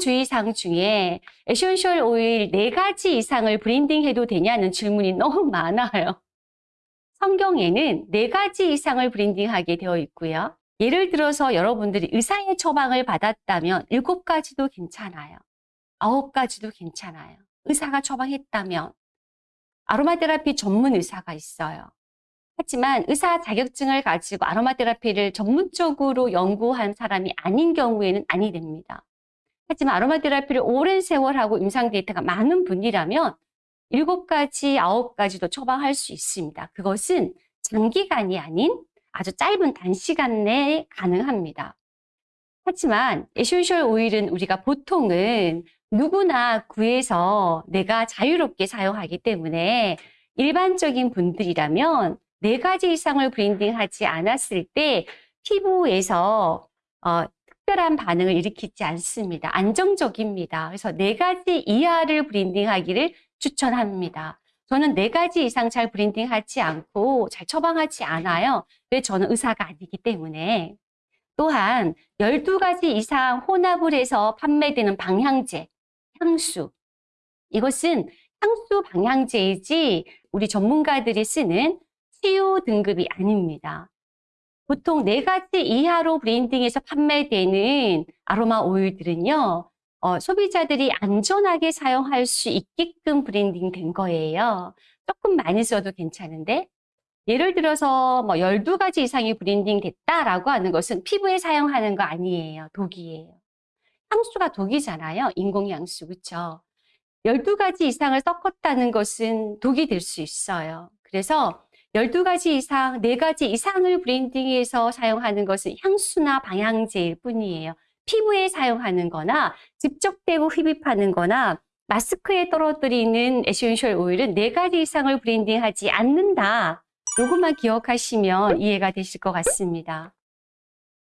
주의사항 중에 에센셜 오일 네가지 이상을 블렌딩해도 되냐는 질문이 너무 많아요. 성경에는 네가지 이상을 블렌딩하게 되어 있고요. 예를 들어서 여러분들이 의사의 처방을 받았다면 일곱 가지도 괜찮아요. 아홉 가지도 괜찮아요. 의사가 처방했다면 아로마 테라피 전문 의사가 있어요. 하지만 의사 자격증을 가지고 아로마 테라피를 전문적으로 연구한 사람이 아닌 경우에는 아니 됩니다. 하지만 아로마 테라피를 오랜 세월 하고 임상 데이터가 많은 분이라면 일곱 가지, 아홉 가지도 처방할 수 있습니다. 그것은 장기간이 아닌 아주 짧은 단시간 내에 가능합니다. 하지만 에센셜 오일은 우리가 보통은 누구나 구해서 내가 자유롭게 사용하기 때문에 일반적인 분들이라면 네 가지 이상을 블렌딩하지 않았을 때 피부에서 어, 특별한 반응을 일으키지 않습니다. 안정적입니다. 그래서 네 가지 이하를 브랜딩하기를 추천합니다. 저는 네 가지 이상 잘 브랜딩하지 않고 잘 처방하지 않아요. 왜 저는 의사가 아니기 때문에. 또한 12가지 이상 혼합을 해서 판매되는 방향제, 향수. 이것은 향수 방향제이지 우리 전문가들이 쓰는 치유 등급이 아닙니다. 보통 네 가지 이하로 블렌딩해서 판매되는 아로마 오일들은요, 어, 소비자들이 안전하게 사용할 수 있게끔 블렌딩 된 거예요. 조금 많이 써도 괜찮은데, 예를 들어서 뭐 12가지 이상이 블렌딩 됐다라고 하는 것은 피부에 사용하는 거 아니에요. 독이에요. 향수가 독이잖아요. 인공향수, 그쵸? 12가지 이상을 섞었다는 것은 독이 될 수 있어요. 그래서 12가지 이상, 4가지 이상을 블렌딩해서 사용하는 것은 향수나 방향제일 뿐이에요. 피부에 사용하는 거나 직접 대고 흡입하는 거나 마스크에 떨어뜨리는 에센셜 오일은 4가지 이상을 블렌딩하지 않는다. 요것만 기억하시면 이해가 되실 것 같습니다.